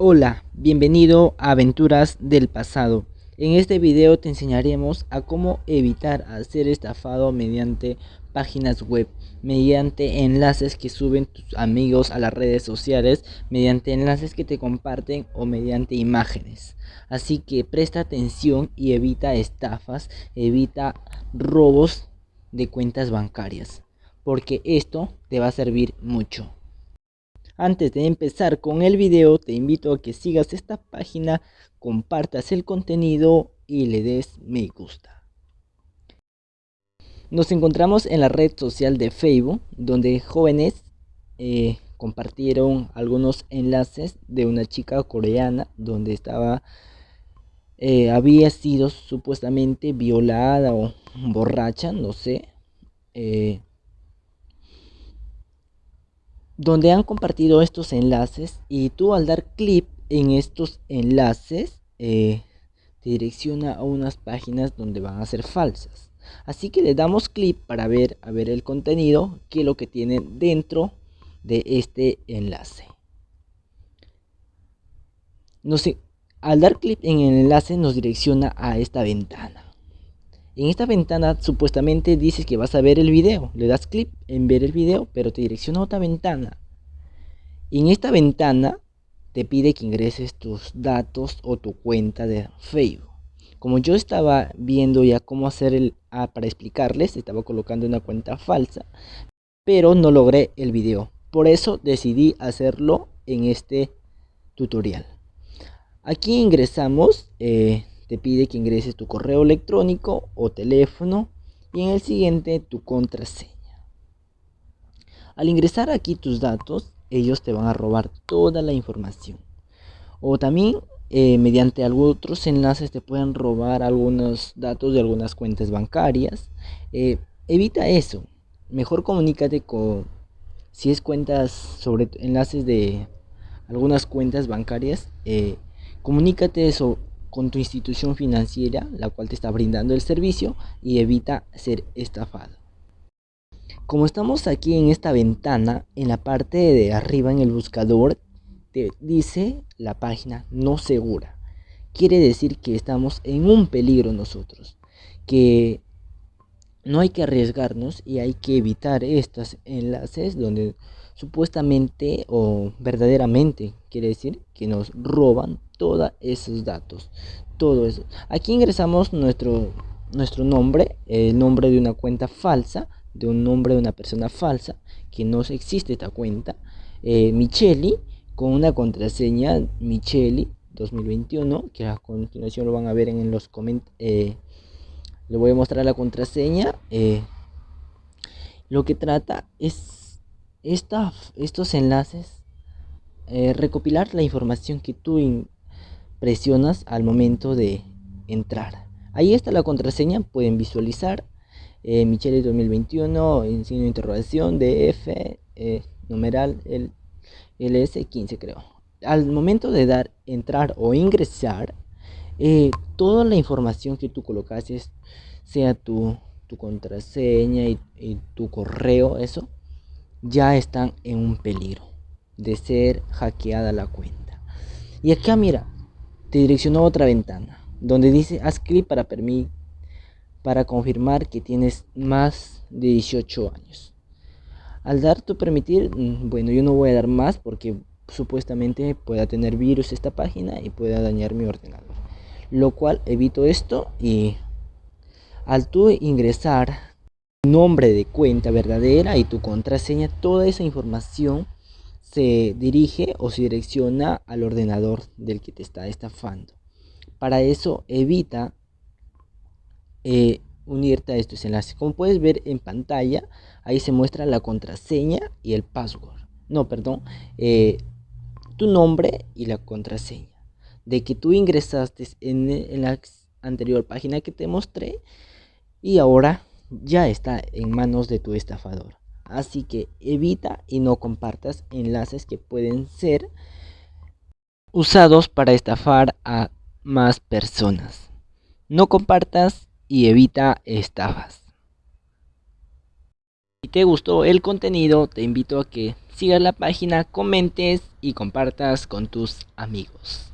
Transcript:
Hola, bienvenido a Aventuras del Pasado. En este video te enseñaremos a cómo evitar ser estafado mediante páginas web, mediante enlaces que suben tus amigos a las redes sociales, mediante enlaces que te comparten o mediante imágenes. Así que presta atención y evita estafas, evita robos de cuentas bancarias, porque esto te va a servir mucho. Antes de empezar con el video, te invito a que sigas esta página, compartas el contenido y le des me gusta. Nos encontramos en la red social de Facebook, donde jóvenes eh, compartieron algunos enlaces de una chica coreana, donde estaba, eh, había sido supuestamente violada o borracha, no sé. Eh, donde han compartido estos enlaces y tú al dar clic en estos enlaces eh, te direcciona a unas páginas donde van a ser falsas. Así que le damos clic para ver, a ver el contenido, que es lo que tiene dentro de este enlace. al dar clic en el enlace nos direcciona a esta ventana. En esta ventana supuestamente dices que vas a ver el video. Le das clic en ver el video, pero te direcciona a otra ventana. En esta ventana te pide que ingreses tus datos o tu cuenta de Facebook. Como yo estaba viendo ya cómo hacer el ah, para explicarles, estaba colocando una cuenta falsa, pero no logré el video. Por eso decidí hacerlo en este tutorial. Aquí ingresamos eh, te pide que ingreses tu correo electrónico o teléfono y en el siguiente tu contraseña. Al ingresar aquí tus datos, ellos te van a robar toda la información. O también eh, mediante algunos otros enlaces te pueden robar algunos datos de algunas cuentas bancarias. Eh, evita eso. Mejor comunícate con si es cuentas sobre enlaces de algunas cuentas bancarias. Eh, comunícate eso con tu institución financiera, la cual te está brindando el servicio y evita ser estafado. Como estamos aquí en esta ventana, en la parte de arriba en el buscador, te dice la página no segura. Quiere decir que estamos en un peligro nosotros, que no hay que arriesgarnos y hay que evitar estos enlaces donde supuestamente o verdaderamente quiere decir que nos roban todos esos datos todo eso. Aquí ingresamos nuestro nuestro nombre el nombre de una cuenta falsa de un nombre de una persona falsa que no existe esta cuenta eh, Micheli con una contraseña Micheli 2021 que a continuación lo van a ver en los comentarios eh, le voy a mostrar la contraseña eh, lo que trata es estos enlaces recopilar la información que tú presionas al momento de entrar. Ahí está la contraseña, pueden visualizar. Eh, Michele 2021, en signo de interrogación, DF, eh, numeral el LS15 creo. Al momento de dar entrar o ingresar, eh, toda la información que tú colocaste, sea tu, tu contraseña y, y tu correo, eso, ya están en un peligro de ser hackeada la cuenta. Y acá mira, te direccionó a otra ventana donde dice haz clic para para confirmar que tienes más de 18 años. Al dar tu permitir, mm, bueno, yo no voy a dar más porque supuestamente pueda tener virus esta página y pueda dañar mi ordenador. Lo cual evito esto y al tú ingresar nombre de cuenta verdadera y tu contraseña, toda esa información se dirige o se direcciona al ordenador del que te está estafando. Para eso evita eh, unirte a estos enlaces. Como puedes ver en pantalla, ahí se muestra la contraseña y el password. No, perdón, eh, tu nombre y la contraseña. De que tú ingresaste en, en la anterior página que te mostré y ahora ya está en manos de tu estafador. Así que evita y no compartas enlaces que pueden ser usados para estafar a más personas. No compartas y evita estafas. Si te gustó el contenido, te invito a que sigas la página, comentes y compartas con tus amigos.